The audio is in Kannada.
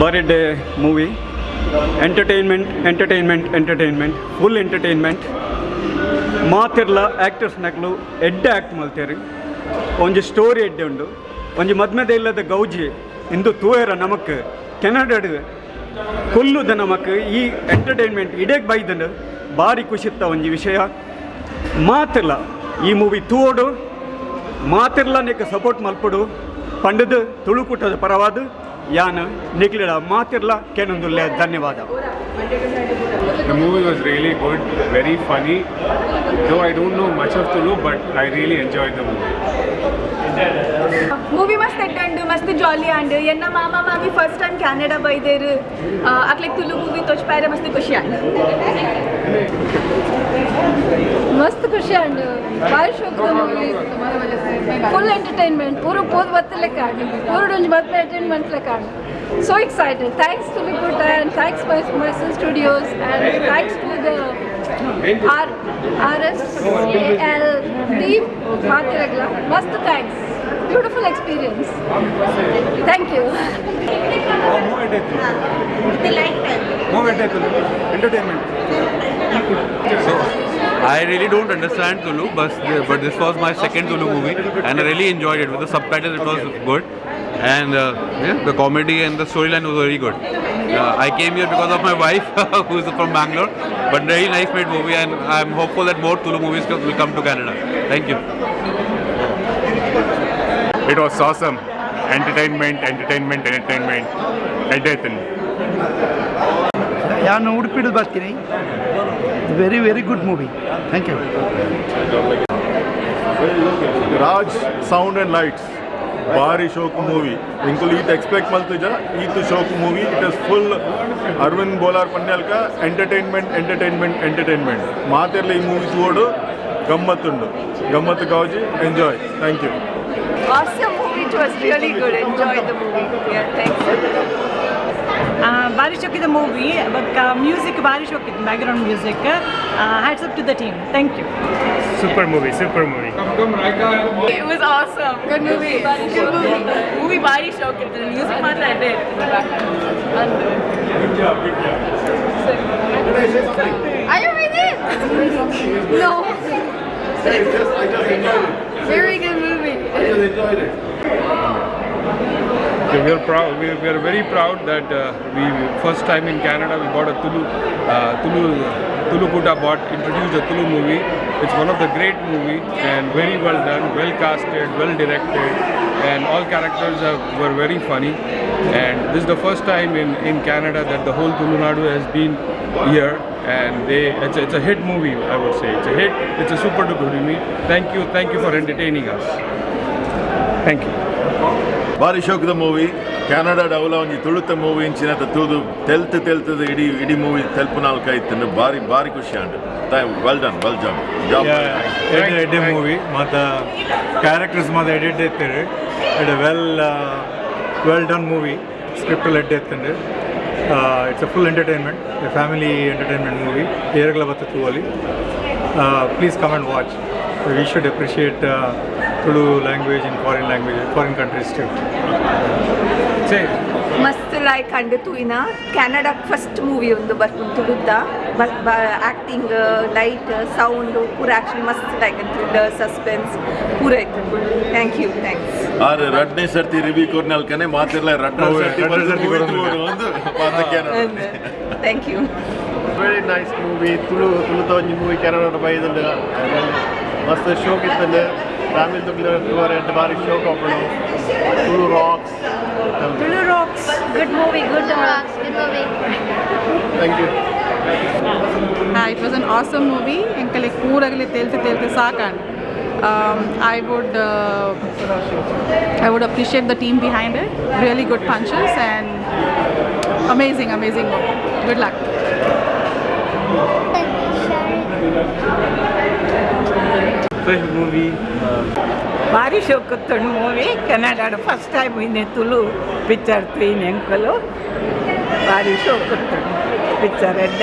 Birthday movie entertainment entertainment entertainment full entertainment ಮಾತಿರ್ಲ actors ನಕಲು ಎಡ್ಡೆ ಆ್ಯಕ್ಟ್ ಮಲ್ತೇರಿ ಒಂಜಿ ಸ್ಟೋರಿ ಎಡ್ಡೆ ಉಂಡು. ಒಂಜಿ ಮದ್ಮೆದ ಇಲ್ಲದ ಗೌಜಿ ಇಂದು ತೂಯರ ನಮಕ್ ಕೆನಡಡ್ ಕೊಲ್ಲುದ ನಮಕ್ ಈ ಎಂಟರ್ಟೈನ್ಮೆಂಟ್ ಇಡೇಗ್ ಬೈದಂಡು ಭಾರಿ ಖುಷಿತ್ತ ಒಂಜಿ ವಿಷಯ. ಮಾತಿರ್ಲ ಈ ಮೂವಿ ತೂವೋಡು. ಮಾತಿರ್ಲ ನಿಕ್ಕ ಸಪೋರ್ಟ್ ಮಲ್ಪಡು. ಪಂಡದು ತುಳುಕುಟದ ಪರವಾದ. ಯಾನ್ ನಿಕ್ಲಿಡ ಮಾತಿರ್ಲ ಕೆನೊಂದುಲ್ಲೆ ಧನ್ಯವಾದ. The movie was really good, very funny. Though I don't know much of Tulu, but I really enjoyed the movie. Movie ಮಸ್ತ್ ಎಟ್ಟಂಡು ಮಸ್ತ್ ಜಾಲಿ ಅಂಡ್ ಎನ್ನ ಮಾಮ ಮಾಮಿ ಫಸ್ಟ್ ಟೈಮ್ ಕ್ಯಾನಡಾ ಬೈದೇರು ಅಕ್ಲೆಗ್ ತುಳು ಮೂವಿ ತೋಚ್ಪಾಯ್ರೆ ಮಸ್ತ್ ಖುಷಿ ಅಂಡು ಮಸ್ತ್ ಖುಷಿ ಅಂಡು ಭಾರಿ ಶೋಕ್ ಮೂವಿ ಫುಲ್ ಎಂಟರ್ಟೈನ್ಮೆಂಟ್ ಪೂರ ಪೋದ್ ಬತ್ತಲೆಕ್ಕ ಆಡು ಪೂರ ಡೊಂಜಿ ಬತ್ತ ಎಂಟರ್ಟೈನ್ಮೆಂಟ್ ಲೆಕ್ಕ ಆಡು so excited. Thanks to Likuta and thanks my Merson Studios and thanks to the R RSAL team Matiragla mast thanks. Beautiful experience. Thank you. Moment entertainment. I really don't understand Tulu, but but this was my second Tulu movie, and I really enjoyed it. With the subtitles, it was good, and uh, yeah, the comedy and the storyline was very good. Uh, I came here because of my wife, who is from Bangalore, but very nice made movie, and I'm hopeful that more Tulu movies will come to Canada. Thank you. It was awesome. Entertainment, entertainment, entertainment. Entertainment. ನಾನು ಉಡುಪಿಡು ಬರ್ತೀನಿ very very good movie thank you Raj sound and lights ಭಾರಿ ಶೋಕ್ ಮೂವಿ ಇಂಕುಲ್ ಈತ್ ಎಕ್ಸ್ಪೆಕ್ಟ್ ಮಲ್ತುಜ ಈತ್ ಶೋಕ್ movie it is full Aravind Bolar ಪನ್ಯಾಲ್ಕ entertainment entertainment entertainment ಮಾತೆರ್ಲ ಈ ಮೂವಿ ತೋಡು ಗಮ್ಮತ್ತುಂಡು ಗಮ್ಮತ್ತು ಕಾವಜಿ enjoy thank you awesome movie. It was really good. Enjoyed the movie. Yeah, thanks. Uh, Barishokki the movie, but uh, music Barishokki, background music. Uh, hats up to the team. Thank you. Super movie, super movie. It was awesome. Good movie. Good movie. Movie Barishokki, the music part I did in the background. Good job, good job. Are you ready? no. I just, I just Okay, we are proud. We are, we are very proud that uh, we first time in Canada we bought a Tulu uh, Tulu Tulu Kuta bought introduced a Tulu movie. It's one of the great movie and very well done, well casted, well directed, and all characters were very funny. And this is the first time in, in Canada that the whole Tulu Nadu has been here. And they, it's a, it's a hit movie, I would say. It's a hit. It's a super duper movie. Thank you, thank you for entertaining us. Thank you. ಭಾರಿ ಶೋಕದ ಮೂವಿ ಕೆನಡಾ ಡೌಲ ಒಂಜಿ ತುಳುತ ಮೂವಿ ಇಂಚಿನ ತೂದು ತೆಲ್ತ್ ತೆಲ್ತದ ಇಡೀ ಇಡೀ ಮೂವಿ ತೆಲ್ಪು ನಾಲ್ಕ ಆಯ್ತು ಭಾರಿ ಭಾರಿ ಖುಷಿ ಅಂಡು well done well job job ಎಡೆ ಎಡೆ ಮೂವಿ ಮಾತ ಕ್ಯಾರೆಕ್ಟರ್ಸ್ ಮಾತ ಎಡಿಟ್ ಎತ್ತಿರಿ ಎಡೆ ವೆಲ್ ವೆಲ್ ಡನ್ ಮೂವಿ ಸ್ಕ್ರಿಪ್ಟಲ್ಲಿ ಎಡ್ಡೆ ಎತ್ತಂಡು it's a full entertainment family entertainment movie ಏರ್ಗಳ ಬತ್ತು ಅಲ್ಲಿ please come and watch we should appreciate Tulu language in foreign language foreign countries to Say, ಮಸ್ತ್ ಲೈಕ್ ಕಂಡಿತು ಇನ್ನ ಕೆನಡಾ ಫಸ್ಟ್ ಮೂವಿ ಒಂದು ಬರ್ಕೊಂಡು ತುಳುದ್ದ. ಆ್ಯಕ್ಟಿಂಗ್ ಲೈಟ್ ಸೌಂಡು ಪೂರ ಆ್ಯಕ್ಷನ್ ಮಸ್ತ್ ಲೈಕ್ ಥ್ರಿಲ್ಲರ್ ಸಸ್ಪೆನ್ಸ್ ಪೂರ ಇತ್ತು ಥ್ಯಾಂಕ್ ಯು ಥ್ಯಾಂಕ್ಸ್ ಆರ್ ರಡ್ನೆ ಸರ್ತಿ ರಿವ್ಯೂ ಕೊರ್ನಲ್ಕನೆ ಮಾತಿರ್ಲ ಮಾತಿರಲ್ಲ. ಒಂದು thank you very nice movie Tulu ತುಳುತ ಒಂಜಿ ಮೂವಿ ಕೆನಡಾ ಬೈದಲ್ಲ ಮಸ್ತ್ ಶೋಕ್ Ramil Dugler, you were at the Barish Show Company. Blue Rocks. Blue Rocks. Good movie, good uh, Rocks, good movie. Thank you. Yeah, it was an awesome movie. Enkale kooragile telte telte saakan. Um, I would uh, I would appreciate the team behind it. Really good punches and amazing, amazing movie. Good luck. First movie భారీ షోకొత్తుడు మూవీ కెనడా ఫస్ట్ టైం పోయింది తులు పిక్చర్ తీయని ఎంకలు భారీ షోకొత్తుడు పిక్చర్ ఎడ్డ